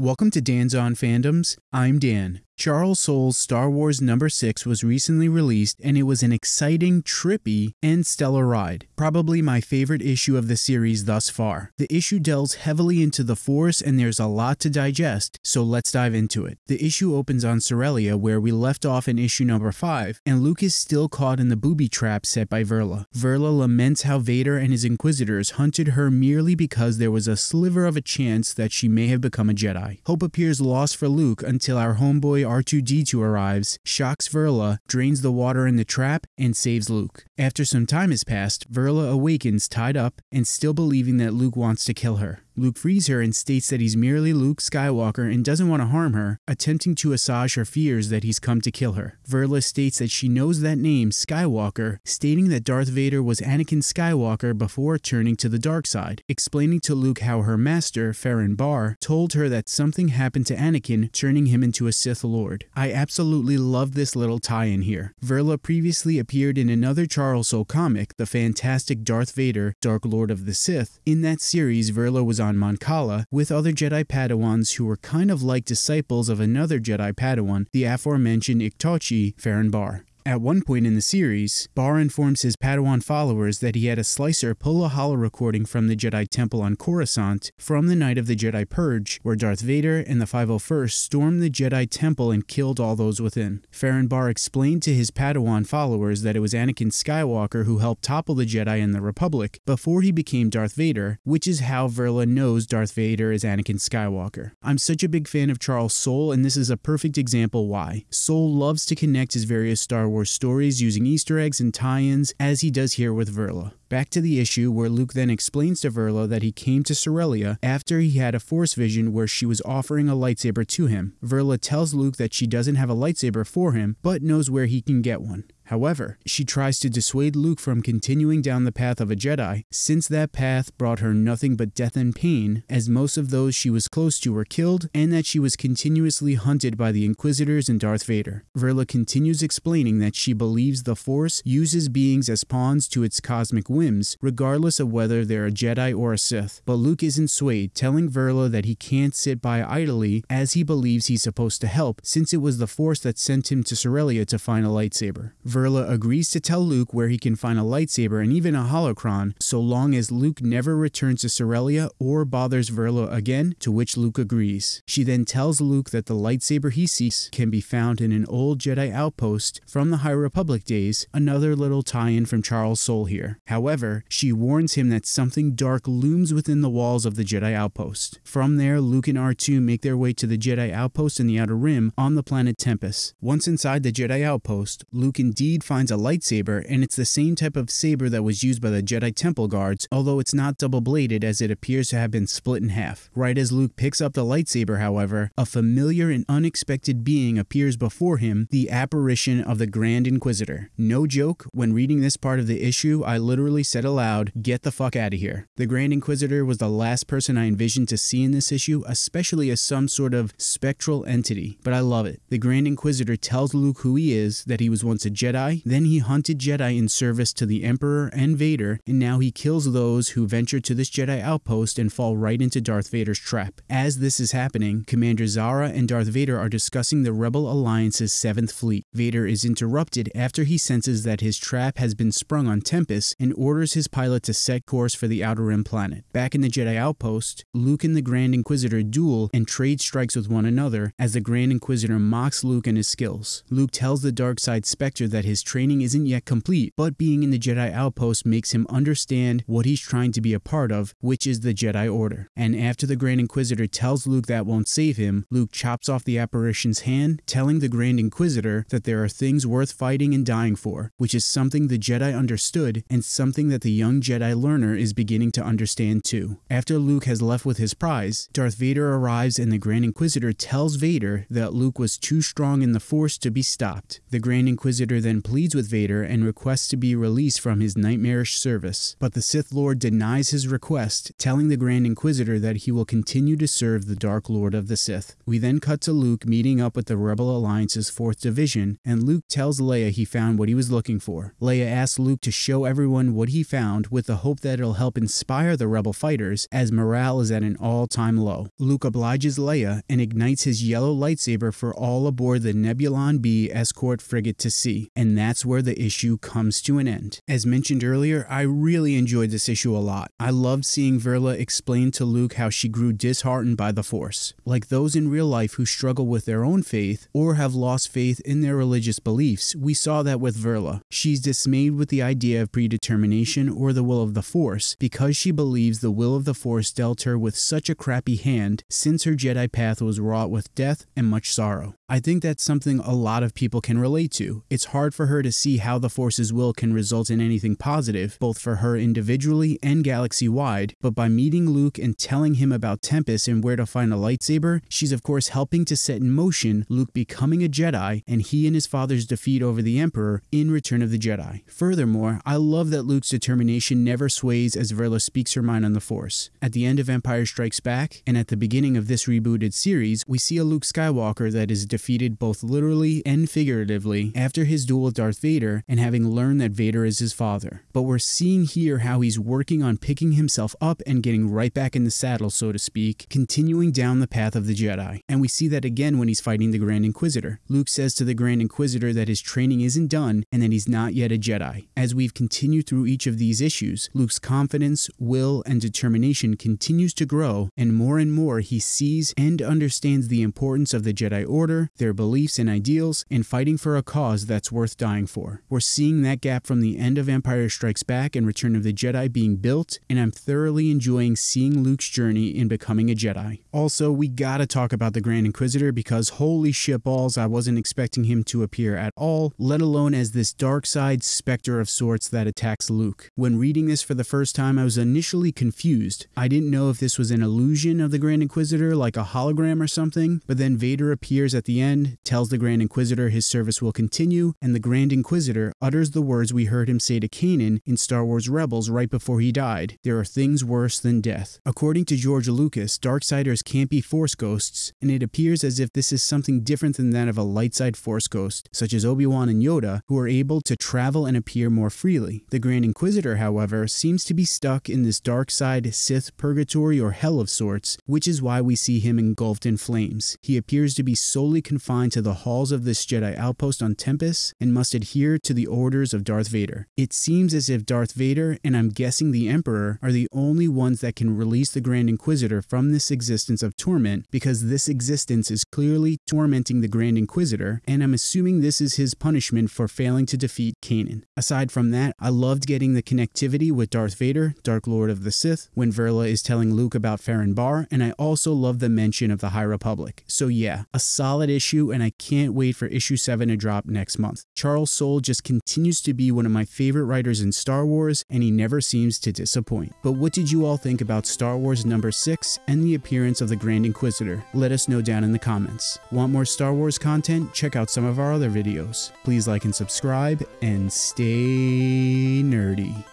Welcome to Dan's On Fandoms. I'm Dan. Charles Soule's Star Wars number 6 was recently released and it was an exciting, trippy, and stellar ride. Probably my favorite issue of the series thus far. The issue delves heavily into the Force and there's a lot to digest, so let's dive into it. The issue opens on Corellia where we left off in issue number 5 and Luke is still caught in the booby trap set by Verla. Verla laments how Vader and his Inquisitors hunted her merely because there was a sliver of a chance that she may have become a Jedi. Hope appears lost for Luke until our homeboy R2D2 arrives, shocks Verla, drains the water in the trap, and saves Luke. After some time has passed, Verla awakens tied up and still believing that Luke wants to kill her. Luke frees her and states that he's merely Luke Skywalker and doesn't want to harm her, attempting to assuage her fears that he's come to kill her. Verla states that she knows that name, Skywalker, stating that Darth Vader was Anakin Skywalker before turning to the dark side, explaining to Luke how her master, Ferren Barr, told her that something happened to Anakin, turning him into a Sith Lord. I absolutely love this little tie-in here. Verla previously appeared in another Charles Soule comic, the fantastic Darth Vader, Dark Lord of the Sith. In that series, Verla was on Mon Cala with other Jedi Padawans who were kind of like disciples of another Jedi Padawan, the aforementioned Iktotchi Ferren Barr. At one point in the series, Barr informs his Padawan followers that he had a slicer pull a holo recording from the Jedi Temple on Coruscant from the night of the Jedi Purge, where Darth Vader and the 501st stormed the Jedi Temple and killed all those within. Ferren Barr explained to his Padawan followers that it was Anakin Skywalker who helped topple the Jedi in the Republic before he became Darth Vader, which is how Verla knows Darth Vader is Anakin Skywalker. I'm such a big fan of Charles Soule, and this is a perfect example why. Soule loves to connect his various Star Wars stories using Easter eggs and tie ins, as he does here with Verla. Back to the issue where Luke then explains to Verla that he came to Corellia after he had a force vision where she was offering a lightsaber to him. Verla tells Luke that she doesn't have a lightsaber for him, but knows where he can get one. However, she tries to dissuade Luke from continuing down the path of a Jedi, since that path brought her nothing but death and pain, as most of those she was close to were killed, and that she was continuously hunted by the Inquisitors and Darth Vader. Verla continues explaining that she believes the Force uses beings as pawns to its cosmic whims, regardless of whether they're a Jedi or a Sith. But Luke isn't swayed, telling Verla that he can't sit by idly, as he believes he's supposed to help, since it was the Force that sent him to Corellia to find a lightsaber. Verla agrees to tell Luke where he can find a lightsaber and even a holocron, so long as Luke never returns to Corellia or bothers Verla again, to which Luke agrees. She then tells Luke that the lightsaber he seeks can be found in an old Jedi outpost from the High Republic days, another little tie-in from Charles Soule here. However, she warns him that something dark looms within the walls of the Jedi outpost. From there, Luke and R2 make their way to the Jedi outpost in the Outer Rim on the planet Tempest. Once inside the Jedi outpost, Luke indeed finds a lightsaber, and it's the same type of saber that was used by the Jedi Temple guards, although it's not double bladed as it appears to have been split in half. Right as Luke picks up the lightsaber, however, a familiar and unexpected being appears before him, the apparition of the Grand Inquisitor. No joke, when reading this part of the issue, I literally said aloud, get the fuck out of here. The Grand Inquisitor was the last person I envisioned to see in this issue, especially as some sort of spectral entity, but I love it. The Grand Inquisitor tells Luke who he is, that he was once a Jedi, then he hunted Jedi in service to the Emperor and Vader, and now he kills those who venture to this Jedi outpost and fall right into Darth Vader's trap. As this is happening, Commander Zahra and Darth Vader are discussing the Rebel Alliance's 7th Fleet. Vader is interrupted after he senses that his trap has been sprung on Tempest and orders his pilot to set course for the Outer Rim planet. Back in the Jedi outpost, Luke and the Grand Inquisitor duel and trade strikes with one another as the Grand Inquisitor mocks Luke and his skills. Luke tells the dark side Spectre that his training isn't yet complete, but being in the Jedi outpost makes him understand what he's trying to be a part of, which is the Jedi Order. And after the Grand Inquisitor tells Luke that won't save him, Luke chops off the apparition's hand, telling the Grand Inquisitor that there are things worth fighting and dying for, which is something the Jedi understood and something that the young Jedi learner is beginning to understand too. After Luke has left with his prize, Darth Vader arrives and the Grand Inquisitor tells Vader that Luke was too strong in the Force to be stopped. The Grand Inquisitor then then pleads with Vader and requests to be released from his nightmarish service, but the Sith Lord denies his request, telling the Grand Inquisitor that he will continue to serve the Dark Lord of the Sith. We then cut to Luke meeting up with the Rebel Alliance's 4th Division, and Luke tells Leia he found what he was looking for. Leia asks Luke to show everyone what he found with the hope that it'll help inspire the Rebel fighters as morale is at an all-time low. Luke obliges Leia and ignites his yellow lightsaber for all aboard the Nebulon B escort frigate to see, and that's where the issue comes to an end. As mentioned earlier, I really enjoyed this issue a lot. I loved seeing Verla explain to Luke how she grew disheartened by the Force. Like those in real life who struggle with their own faith or have lost faith in their religious beliefs, we saw that with Verla. She's dismayed with the idea of predetermination or the will of the Force because she believes the will of the Force dealt her with such a crappy hand since her Jedi path was wrought with death and much sorrow. I think that's something a lot of people can relate to. It's hard for her to see how the Force's will can result in anything positive, both for her individually and galaxy wide, but by meeting Luke and telling him about Tempest and where to find a lightsaber, she's of course helping to set in motion Luke becoming a Jedi and he and his father's defeat over the Emperor in Return of the Jedi. Furthermore, I love that Luke's determination never sways as Verla speaks her mind on the Force. At the end of Empire Strikes Back, and at the beginning of this rebooted series, we see a Luke Skywalker that is defeated both literally and figuratively after his duel with Darth Vader and having learned that Vader is his father. But we're seeing here how he's working on picking himself up and getting right back in the saddle, so to speak, continuing down the path of the Jedi. And we see that again when he's fighting the Grand Inquisitor. Luke says to the Grand Inquisitor that his training isn't done and that he's not yet a Jedi. As we've continued through each of these issues, Luke's confidence, will, and determination continues to grow, and more and more he sees and understands the importance of the Jedi Order, their beliefs and ideals, and fighting for a cause that's worth dying for. We're seeing that gap from the end of Empire Strikes Back and Return of the Jedi being built, and I'm thoroughly enjoying seeing Luke's journey in becoming a Jedi. Also, we gotta talk about the Grand Inquisitor because holy shitballs, I wasn't expecting him to appear at all, let alone as this dark side specter of sorts that attacks Luke. When reading this for the first time, I was initially confused. I didn't know if this was an illusion of the Grand Inquisitor, like a hologram or something, but then Vader appears at end, tells the Grand Inquisitor his service will continue, and the Grand Inquisitor utters the words we heard him say to Kanan in Star Wars Rebels right before he died There are things worse than death. According to George Lucas, Darksiders can't be Force ghosts, and it appears as if this is something different than that of a light side Force ghost, such as Obi Wan and Yoda, who are able to travel and appear more freely. The Grand Inquisitor, however, seems to be stuck in this dark side Sith purgatory or hell of sorts, which is why we see him engulfed in flames. He appears to be solely confined to the halls of this Jedi outpost on Tempest and must adhere to the orders of Darth Vader. It seems as if Darth Vader, and I'm guessing the Emperor, are the only ones that can release the Grand Inquisitor from this existence of torment because this existence is clearly tormenting the Grand Inquisitor, and I'm assuming this is his punishment for failing to defeat Kanan. Aside from that, I loved getting the connectivity with Darth Vader, Dark Lord of the Sith, when Verla is telling Luke about Ferren Barr, and I also love the mention of the High Republic. So yeah, a solid issue, and I can't wait for issue 7 to drop next month. Charles Soule just continues to be one of my favorite writers in Star Wars, and he never seems to disappoint. But what did you all think about Star Wars number 6 and the appearance of the Grand Inquisitor? Let us know down in the comments. Want more Star Wars content? Check out some of our other videos. Please like and subscribe, and stay nerdy.